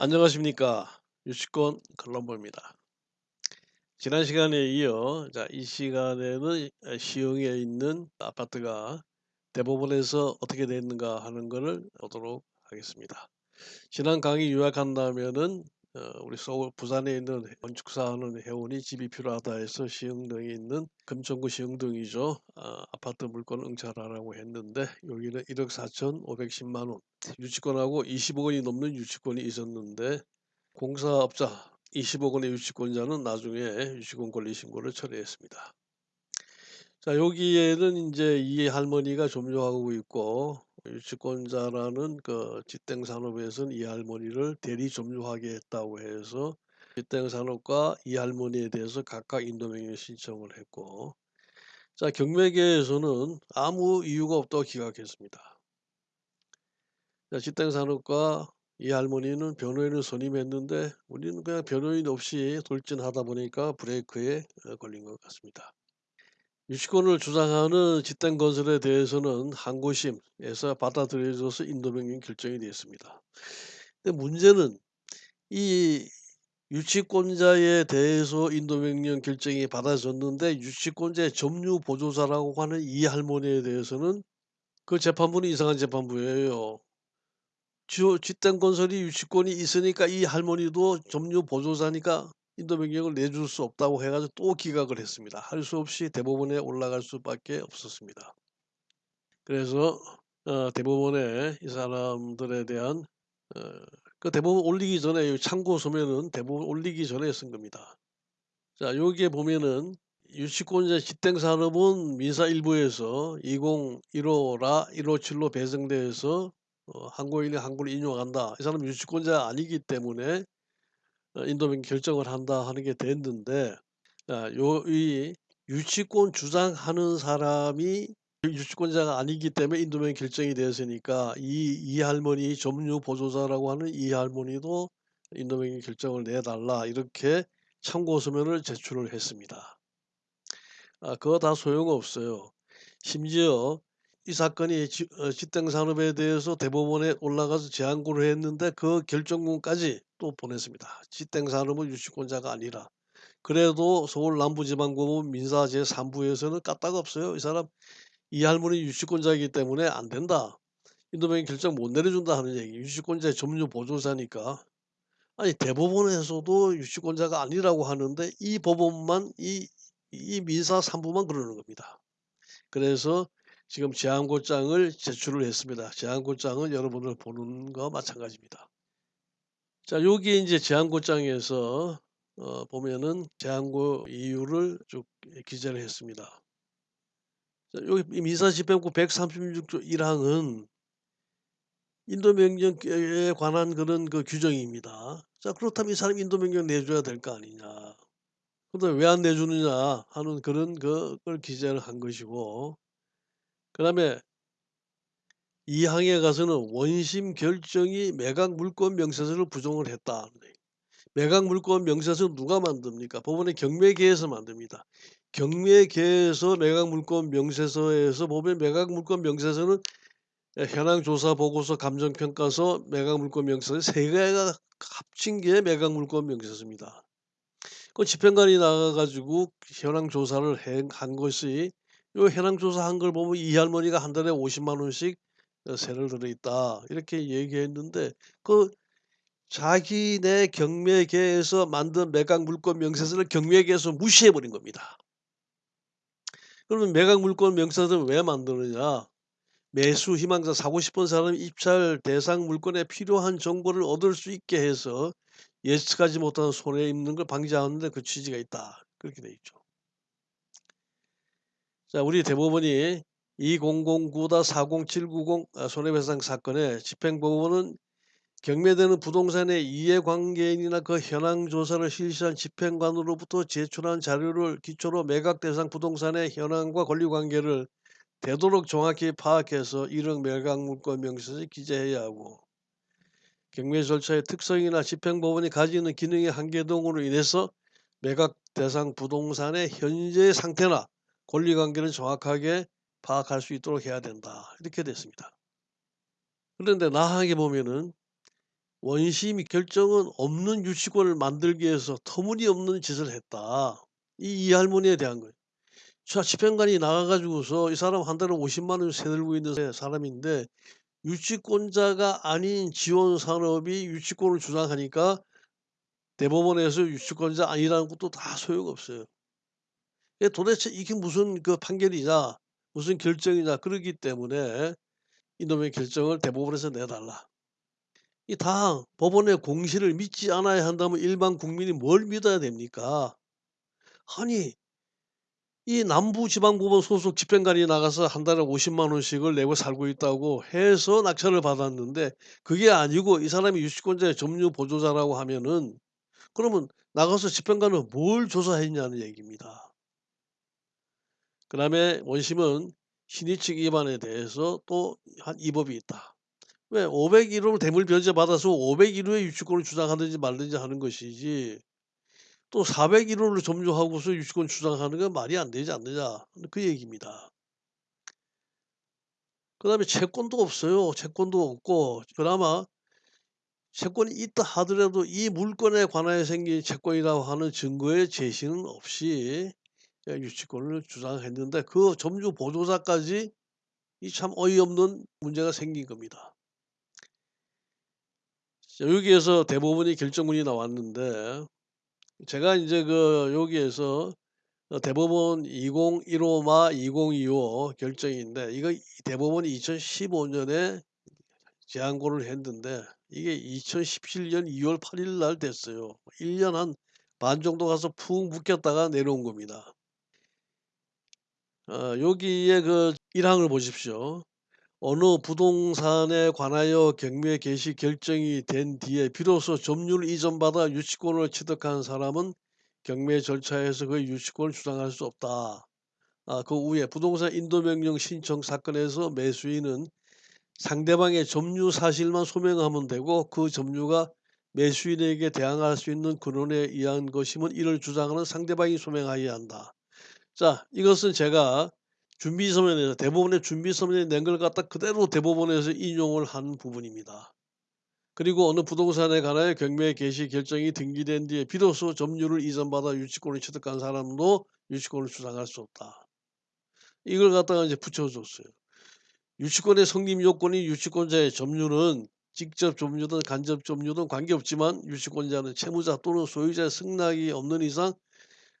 안녕하십니까. 유치권 칼럼버입니다. 지난 시간에 이어 자, 이 시간에는 시흥에 있는 아파트가 대법원에서 어떻게 됐는가 하는 것을 보도록 하겠습니다. 지난 강의 요약한다면은 어, 우리 서울 부산에 있는 건축사하는 회원이 집이 필요하다 해서 시흥동에 있는 금천구 시흥동이죠. 아, 아파트 물건 응찰하라고 했는데 여기는 1억 4천5백십만 원 유치권하고 20억 원이 넘는 유치권이 있었는데 공사업자 20억 원의 유치권자는 나중에 유치권 권리 신고를 처리했습니다. 자 여기에는 이제 이 할머니가 점유하고 있고 유치권자라는 그 지땡 산업에서는 이 할머니를 대리 점유하게 했다고 해서 지땡 산업과 이 할머니에 대해서 각각 인도명령 신청을 했고 자 경매계에서는 아무 이유가 없다고 기각했습니다. 자 지땡 산업과 이 할머니는 변호인을 선임했는데 우리는 그냥 변호인 없이 돌진하다 보니까 브레이크에 어, 걸린 것 같습니다. 유치권을 주장하는 집단 건설에 대해서는 항고심에서 받아들여져서 인도명령 결정이 되었습니다. 근데 문제는 이 유치권자에 대해서 인도명령 결정이 받아졌는데 유치권자의 점유 보조자라고 하는 이 할머니에 대해서는 그 재판부는 이상한 재판부예요. 집단 건설이 유치권이 있으니까 이 할머니도 점유 보조자니까 인도명령을 내줄 수 없다고 해가지고 또 기각을 했습니다. 할 수 없이 대법원에 올라갈 수밖에 없었습니다. 그래서 어, 대법원에 이 사람들에 대한 어, 그 대법원 올리기 전에 참고 서면은 대법원 올리기 전에 쓴 겁니다. 자 여기에 보면은 유치권자 집행산업은 민사 일부에서 2015라 157로 배정돼서 어, 한국인이 한국을 인용한다. 이 사람 유치권자 아니기 때문에 어, 인도명 결정을 한다 하는 게 됐는데 아, 요이 유치권 주장하는 사람이 유치권자가 아니기 때문에 인도명 결정이 되었으니까 이, 이 할머니 점유 보조자라고 하는 이 할머니도 인도명 결정을 내달라 이렇게 참고 서면을 제출을 했습니다. 아, 그거 다 소용없어요. 심지어 이 사건이 지, 어, 집행산업에 대해서 대법원에 올라가서 재항고를 했는데 그 결정문까지 또 보냈습니다. 집행산업은 유치권자가 아니라. 그래도 서울 남부지방법원 민사 제3부에서는 까딱 없어요. 이 사람 이 할머니 유치권자이기 때문에 안 된다. 인도명이 결정 못 내려준다 하는 얘기. 유치권자의 점유 보조사니까. 아니 대법원에서도 유치권자가 아니라고 하는데 이 법원만 이, 이 민사 3부만 그러는 겁니다. 그래서 지금 제한고장을 제출을 했습니다. 제한고장은 여러분들 보는 거 마찬가지입니다. 자, 여기 이제 제한고장에서 어, 보면은 제한고 이유를 쭉 기재를 했습니다. 자, 여기 민사집행부 136조 1항은 인도명령에 관한 그런 그 규정입니다. 자, 그렇다면 이 사람 인도명령 내줘야 될 거 아니냐. 근데 왜 안 내주느냐 하는 그런 그걸 기재를 한 것이고 그 다음에 이 항에 가서는 원심 결정이 매각 물권 명세서를 부정을 했다. 매각 물권 명세서 누가 만듭니까? 법원의 경매계에서 만듭니다. 경매계에서 매각 물권 명세서에서 보면 매각 물권 명세서는 현황 조사 보고서 감정 평가서 매각 물권 명세서 세 개가 합친 게 매각 물권 명세서입니다. 그 집행관이 나가 가지고 현황 조사를 한 것이 요 현황 조사한 걸 보면 이 할머니가 한 달에 50만 원씩 어 세를 들어 있다. 이렇게 얘기했는데 그 자기네 경매계에서 만든 매각 물권 명세서를 경매계에서 무시해 버린 겁니다. 그러면 매각 물권 명세서를 왜 만드느냐? 매수 희망자 사고 싶은 사람 입찰 대상 물건에 필요한 정보를 얻을 수 있게 해서 예측하지 못한 손해 입는 걸 방지하는 데 그 취지가 있다. 그렇게 돼 있죠. 자, 우리 대법원이 2009-40790 아, 손해배상 사건에 집행법원은 경매되는 부동산의 이해관계인이나 그 현황 조사를 실시한 집행관으로부터 제출한 자료를 기초로 매각 대상 부동산의 현황과 권리관계를 되도록 정확히 파악해서 1억 매각 물권 명세서에 기재해야 하고 경매 절차의 특성이나 집행법원이 가지는 기능의 한계 등으로 인해서 매각 대상 부동산의 현재 상태나 권리관계를 정확하게 파악할 수 있도록 해야 된다. 이렇게 됐습니다. 그런데 나하게 보면은 원심 결정은 없는 유치권을 만들기 위해서 터무니없는 짓을 했다. 이 이 할머니에 대한 거예요. 자 집행관이 나가 가지고서 이 사람 한 달에 5 0만 원을 세들고 있는 사람인데 유치권자가 아닌 지원 산업이 유치권을 주장하니까 대법원에서 유치권자 아니라는 것도 다 소용없어요. 예 도대체 이게 무슨 그 판결이냐 무슨 결정이냐 그러기 때문에 이놈의 결정을 대법원에서 내달라. 이다 법원의 공시를 믿지 않아야 한다면 일반 국민이 뭘 믿어야 됩니까? 아니 이 남부지방법원 소속 집행관이 나가서 한 달에 5 0만 원씩을 내고 살고 있다고 해서 낙찰을 받았는데 그게 아니고 이 사람이 유치권자의 점유 보조자라고 하면은 그러면 나가서 집행관은 뭘 조사했냐는 얘기입니다. 그 다음에 원심은 신의칙 위반에 대해서 또한 위법이 있다. 왜 501호를 대물 변제 받아서 501호의 유치권을 주장하든지 말든지 하는 것이지 또 401호를 점유하고서 유치권 주장하는 건 말이 안 되지 않느냐 그 얘기입니다. 그 다음에 채권도 없어요. 채권도 없고 그나마 채권이 있다 하더라도 이 물건에 관하여 생긴 채권이라고 하는 증거의 제시는 없이 유치권을 주장했는데 그 점유 보조자까지 이 참 어이없는 문제가 생긴 겁니다. 자 여기에서 대법원이 결정문이 나왔는데 제가 인제 그 여기에서 어 대법원 2015마 2025 결정인데 이거 이 대법원이 2015 년에 재항고를 했는데 이게 2017년 2월 8일 날 됐어요. 1년 한 반 정도 가서 푹 묵혔다가 내려온 겁니다. 어 여기에 그 1 항을 보십시오. 어느 부동산에 관하여 경매 개시 결정이 된 뒤에 비로소 점유를 이전받아 유치권을 취득한 사람은 경매 절차에서 그 유치권을 주장할 수 없다. 아, 그 후에 부동산 인도명령 신청 사건에서 매수인은 상대방의 점유 사실만 소명하면 되고 그 점유가 매수인에게 대항할 수 있는 근원에 의한 것임은 이를 주장하는 상대방이 소명하여야 한다. 자, 이것은 제가 준비서면에서 대법원의 준비서면에 낸 걸 갖다 그대로 대법원에서 인용을 한 부분입니다. 그리고 어느 부동산에 관하여 경매 개시 결정이 등기된 뒤에 비로소 점유를 이전받아 유치권을 취득한 사람도 유치권을 주장할 수 없다. 이걸 갖다가 이제 붙여줬어요. 유치권의 성립 요건이 유치권자의 점유는 직접 점유든 간접 점유든 관계없지만 유치권자는 채무자 또는 소유자의 승낙이 없는 이상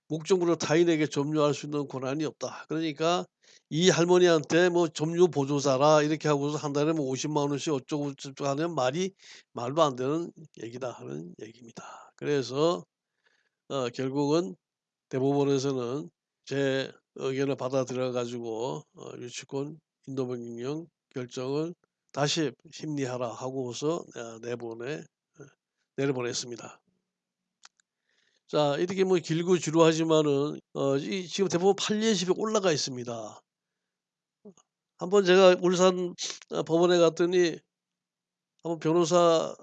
목적으로 타인에게 점유할 수 있는 권한이 없다. 그러니까 이 할머니한테 뭐 점유 보조자라 이렇게 하고서 한 달에 뭐 5 0만 원씩 어쩌고 저쩌고 하는 말이 말도 안 되는 얘기다 하는 얘기입니다. 그래서 어 결국은 대법원에서는 제 의견을 받아들여 가지고 어 유치권 인도명령 결정을 다시 심리하라 하고서 어 내보내 어 내려보냈습니다. 자 이렇게 뭐 길고 지루하지만은 어 이 지금 대법원 판례집에 올라가 있습니다. 한번 제가 울산 어 법원에 갔더니 한번 변호사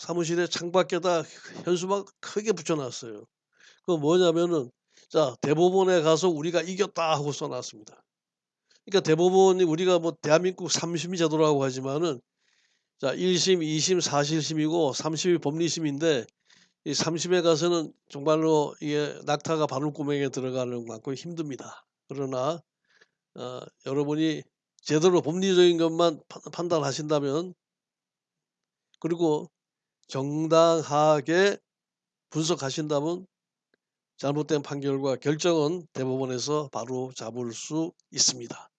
사무실에 창밖에다 현수막 크게 붙여 놨어요. 그거 뭐냐면은 자 "대법원에 가서 우리가 이겼다." 하고 써 놨습니다. 그러니까 대법원이 우리가 뭐 대한민국 3심 제도라고 하지만은 자 1 심, 2 심, 4 실심이고 3 심이 법리심인데 이3 심에 가서는 정말로 이게 낙타가 바늘구멍에 들어가는 만큼 힘듭니다. 그러나 어 여러분이 제대로 법리적인 것만 판 판단하신다면 그리고 정당하게 분석하신다면 잘못된 판결과 결정은 대법원에서 바로 잡을 수 있습니다.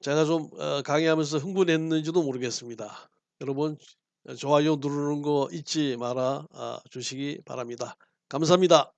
제가 좀어 강의하면서 흥분했는지도 모르겠습니다. 여러분 좋아요 누르는 거 잊지 말아 아 주시기 바랍니다. 감사합니다.